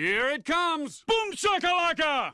Here it comes! Boom shakalaka!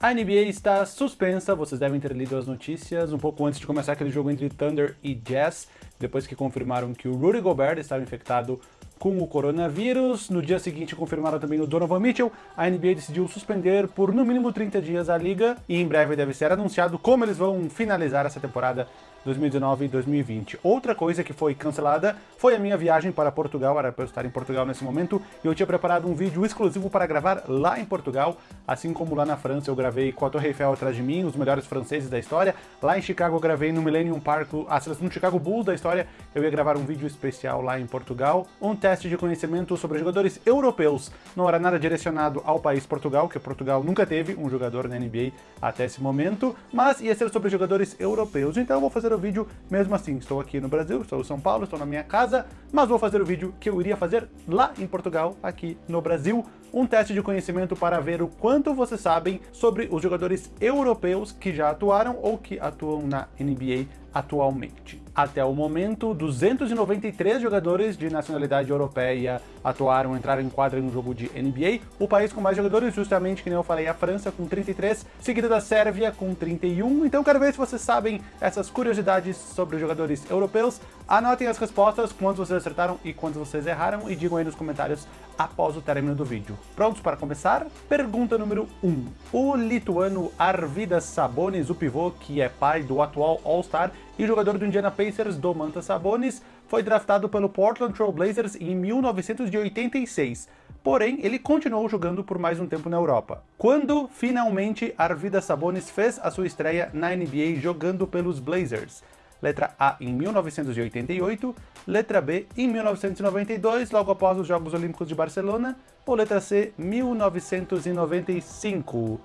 A NBA está suspensa, vocês devem ter lido as notícias um pouco antes de começar aquele jogo entre Thunder e Jazz, depois que confirmaram que o Rudy Gobert estava infectado com o coronavírus. No dia seguinte confirmaram também o Donovan Mitchell. A NBA decidiu suspender por no mínimo 30 dias a liga e em breve deve ser anunciado como eles vão finalizar essa temporada 2019 e 2020. Outra coisa que foi cancelada foi a minha viagem para Portugal, era para eu estar em Portugal nesse momento, e eu tinha preparado um vídeo exclusivo para gravar lá em Portugal, assim como lá na França eu gravei com a Torre Eiffel atrás de mim, os melhores franceses da história, lá em Chicago eu gravei no Millennium Park a seleção do Chicago Bulls da história, eu ia gravar um vídeo especial lá em Portugal, um teste de conhecimento sobre jogadores europeus, não era nada direcionado ao país Portugal, que Portugal nunca teve um jogador na NBA até esse momento, mas ia ser sobre jogadores europeus, então eu vou fazer o vídeo mesmo assim. Estou aqui no Brasil, estou em São Paulo, estou na minha casa, mas vou fazer o vídeo que eu iria fazer lá em Portugal, aqui no Brasil, um teste de conhecimento para ver o quanto vocês sabem sobre os jogadores europeus que já atuaram ou que atuam na NBA atualmente. Até o momento, 293 jogadores de nacionalidade europeia atuaram, entraram em quadra em um jogo de NBA. O país com mais jogadores, justamente, que nem eu falei, a França, com 33, seguida da Sérvia, com 31. Então quero ver se vocês sabem essas curiosidades sobre os jogadores europeus. Anotem as respostas, quantos vocês acertaram e quantos vocês erraram, e digam aí nos comentários após o término do vídeo. Prontos para começar? Pergunta número 1. O lituano Arvidas Sabonis, o pivô que é pai do atual All-Star e jogador do Indiana Pacers, Domantas Sabonis, foi draftado pelo Portland Trail Blazers em 1986. Porém, ele continuou jogando por mais um tempo na Europa. Quando, finalmente, Arvidas Sabonis fez a sua estreia na NBA jogando pelos Blazers? Letra A em 1988, letra B em 1992, logo após os Jogos Olímpicos de Barcelona, ou letra C, 1995.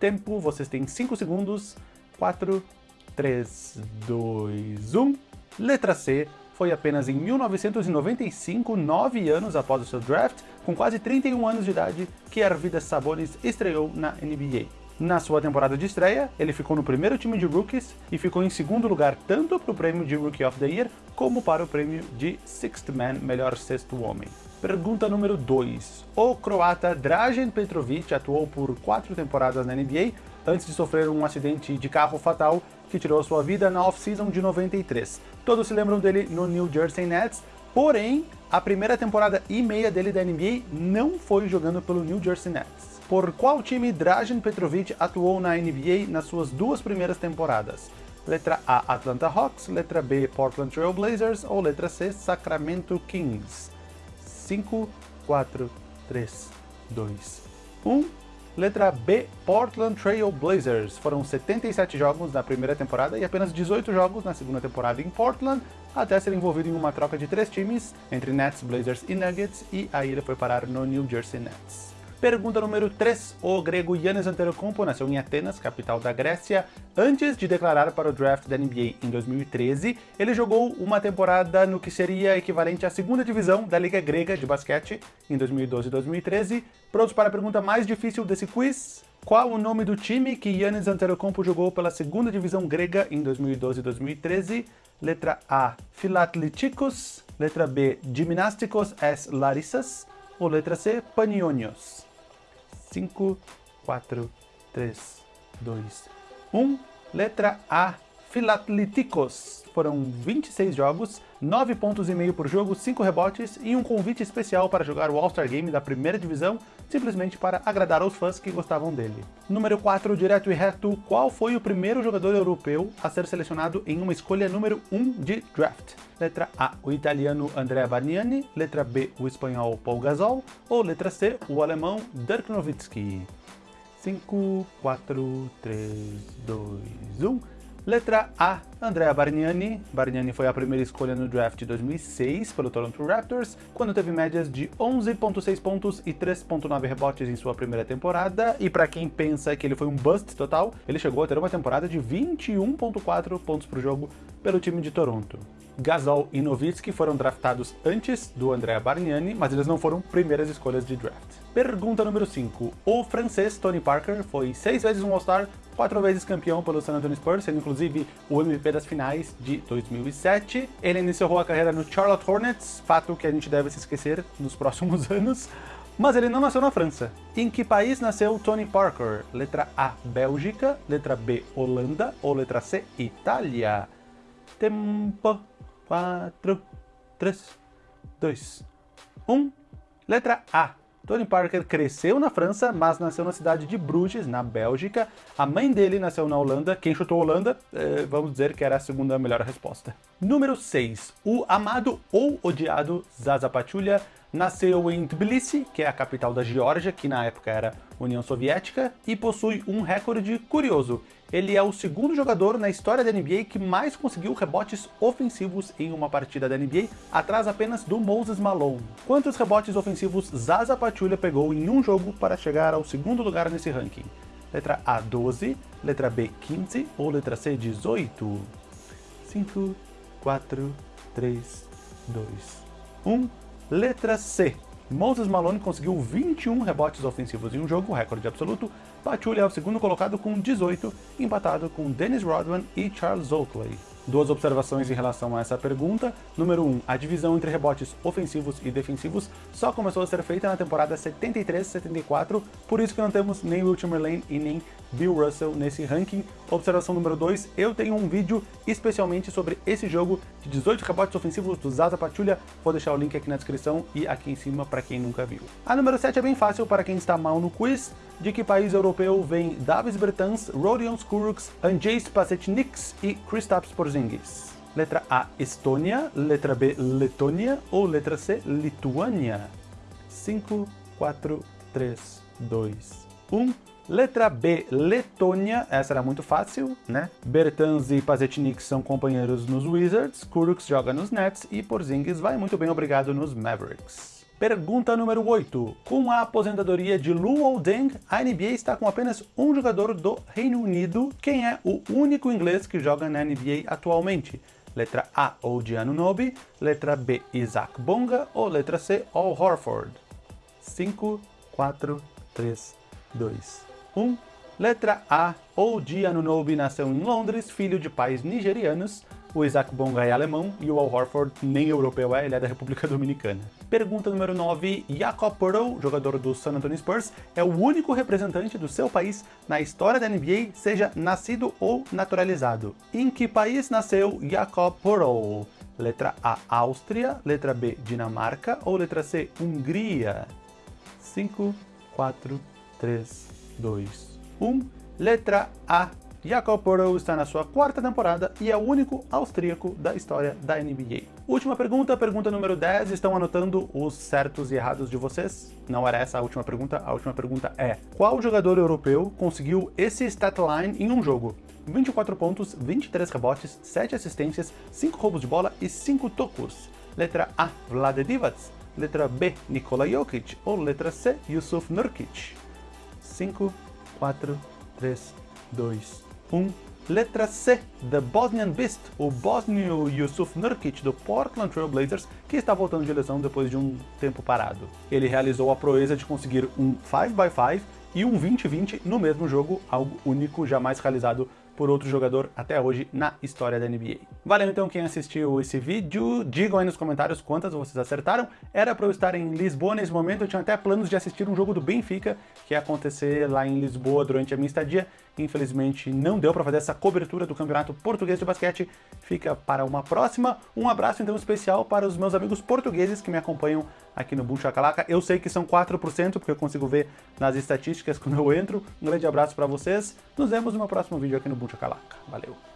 Tempo, vocês têm 5 segundos, 4, 3, 2, 1. Letra C, foi apenas em 1995, nove anos após o seu draft, com quase 31 anos de idade, que Arvidas Sabonis estreou na NBA. Na sua temporada de estreia, ele ficou no primeiro time de rookies e ficou em segundo lugar tanto para o prêmio de Rookie of the Year como para o prêmio de Sixth Man, melhor sexto homem. Pergunta número 2. O croata Dražen Petrovic atuou por quatro temporadas na NBA antes de sofrer um acidente de carro fatal que tirou sua vida na off-season de 93. Todos se lembram dele no New Jersey Nets, porém, a primeira temporada e meia dele da NBA não foi jogando pelo New Jersey Nets por qual time Dražen Petrovic atuou na NBA nas suas duas primeiras temporadas? Letra A, Atlanta Hawks, letra B, Portland Trail Blazers ou letra C, Sacramento Kings? 5, 4, 3, 2, 1. Letra B, Portland Trail Blazers. Foram 77 jogos na primeira temporada e apenas 18 jogos na segunda temporada em Portland, até ser envolvido em uma troca de três times, entre Nets, Blazers e Nuggets, e aí ele foi parar no New Jersey Nets. Pergunta número 3. O grego Yannis Antetokounmpo nasceu em Atenas, capital da Grécia. Antes de declarar para o draft da NBA em 2013, ele jogou uma temporada no que seria equivalente à segunda divisão da Liga Grega de Basquete em 2012 e 2013. Prontos para a pergunta mais difícil desse quiz? Qual o nome do time que Yannis Antetokounmpo jogou pela segunda divisão grega em 2012 e 2013? Letra A, Philatlitikos. Letra B, Gimnásticos S. Larissas. Ou letra C, Panionios. 5, 4, 3, 2, 1. Letra A, Filatlitikos. Foram 26 jogos, 9 pontos e meio por jogo, 5 rebotes e um convite especial para jogar o All-Star Game da primeira divisão, simplesmente para agradar aos fãs que gostavam dele. Número 4, direto e reto, qual foi o primeiro jogador europeu a ser selecionado em uma escolha número 1 de draft? Letra A, o italiano Andrea Bargnani, letra B, o espanhol Paul Gasol, ou letra C, o alemão Dirk Nowitzki? 5, 4, 3, 2, 1... Letra A, Andrea Bargnani. Bargnani foi a primeira escolha no draft de 2006 pelo Toronto Raptors, quando teve médias de 11.6 pontos e 3.9 rebotes em sua primeira temporada, e para quem pensa que ele foi um bust total, ele chegou a ter uma temporada de 21.4 pontos por jogo pelo time de Toronto. Gasol e Nowitzki foram draftados antes do Andrea Bargnani, mas eles não foram primeiras escolhas de draft. Pergunta número 5. O francês Tony Parker foi seis vezes um All-Star, quatro vezes campeão pelo San Antonio Spurs, sendo inclusive o MVP das finais de 2007. Ele iniciou a carreira no Charlotte Hornets, fato que a gente deve se esquecer nos próximos anos. Mas ele não nasceu na França. Em que país nasceu Tony Parker? Letra A, Bélgica, letra B, Holanda ou letra C, Itália? Tempo. 4, 3, 2, 1. Letra A. Tony Parker cresceu na França, mas nasceu na cidade de Bruges, na Bélgica. A mãe dele nasceu na Holanda. Quem chutou Holanda, eh, vamos dizer que era a segunda melhor resposta. Número 6. O amado ou odiado Zaza Pachulia Nasceu em Tbilisi, que é a capital da Geórgia, que na época era União Soviética, e possui um recorde curioso. Ele é o segundo jogador na história da NBA que mais conseguiu rebotes ofensivos em uma partida da NBA, atrás apenas do Moses Malone. Quantos rebotes ofensivos Zaza Pachulia pegou em um jogo para chegar ao segundo lugar nesse ranking? Letra A, 12, letra B, 15 ou letra C, 18? 5, 4, 3, 2, 1... Letra C. Moses Malone conseguiu 21 rebotes ofensivos em um jogo, recorde absoluto. Pachulia é o segundo colocado com 18, empatado com Dennis Rodman e Charles Oakley. Duas observações em relação a essa pergunta. Número 1, um, a divisão entre rebotes ofensivos e defensivos só começou a ser feita na temporada 73-74, por isso que não temos nem Will Chamberlain e nem Bill Russell nesse ranking. Observação número 2, eu tenho um vídeo especialmente sobre esse jogo de 18 rebotes ofensivos do Zaza Pachulia, vou deixar o link aqui na descrição e aqui em cima para quem nunca viu. A número 7 é bem fácil para quem está mal no quiz, de que país europeu vem Davis Bertans, Rodion Skuruks, Andrzej Pasetniks e Kristaps Porzingis? Letra A, Estônia, letra B, Letônia ou letra C, Lituânia? 5, 4, 3, 2, 1... Letra B, Letônia, essa era muito fácil, né? Bertans e Pazetnik são companheiros nos Wizards, Kuruks joga nos Nets e Porzingis vai muito bem obrigado nos Mavericks. Pergunta número 8. Com a aposentadoria de Luol Deng, a NBA está com apenas um jogador do Reino Unido. Quem é o único inglês que joga na NBA atualmente? Letra A, Odi Anunobi. Letra B, Isaac Bonga. Ou letra C, Al Horford? 5, 4, 3, 2, 1. Letra A. Odi Anunobi nasceu em Londres, filho de pais nigerianos. O Isaac Bonga é alemão e o Al Horford nem europeu é, ele é da República Dominicana. Pergunta número 9. Jakob Poeltl, jogador do San Antonio Spurs, é o único representante do seu país na história da NBA, seja nascido ou naturalizado. Em que país nasceu Jakob Poeltl? Letra A, Áustria, letra B, Dinamarca ou letra C, Hungria? 5, 4, 3, 2, 1. Letra A. Jakob Poeltl está na sua quarta temporada e é o único austríaco da história da NBA. Última pergunta, pergunta número 10. Estão anotando os certos e errados de vocês? Não era essa a última pergunta, a última pergunta é qual jogador europeu conseguiu esse stat line em um jogo? 24 pontos, 23 rebotes, 7 assistências, 5 roubos de bola e 5 tocos. Letra A, Vlade Divac. Letra B, Nikola Jokic. Ou letra C, Yusuf Nurkic. 5, 4, 3, 2, 1. Letra C, The Bosnian Beast, o bósnio Yusuf Nurkic do Portland Trail Blazers, que está voltando de lesão depois de um tempo parado. Ele realizou a proeza de conseguir um 5x5 e um 20-20 no mesmo jogo, algo único jamais realizado por outro jogador até hoje na história da NBA. Valeu então quem assistiu esse vídeo, digam aí nos comentários quantas vocês acertaram. Era para eu estar em Lisboa nesse momento, eu tinha até planos de assistir um jogo do Benfica, que ia acontecer lá em Lisboa durante a minha estadia. Infelizmente não deu para fazer essa cobertura do Campeonato Português de Basquete, fica para uma próxima. Um abraço então especial para os meus amigos portugueses que me acompanham aqui no Boom Chacalaca. Eu sei que são 4%, porque eu consigo ver nas estatísticas quando eu entro. Um grande abraço para vocês. Nos vemos no meu próximo vídeo aqui no Boom Chacalaca. Valeu!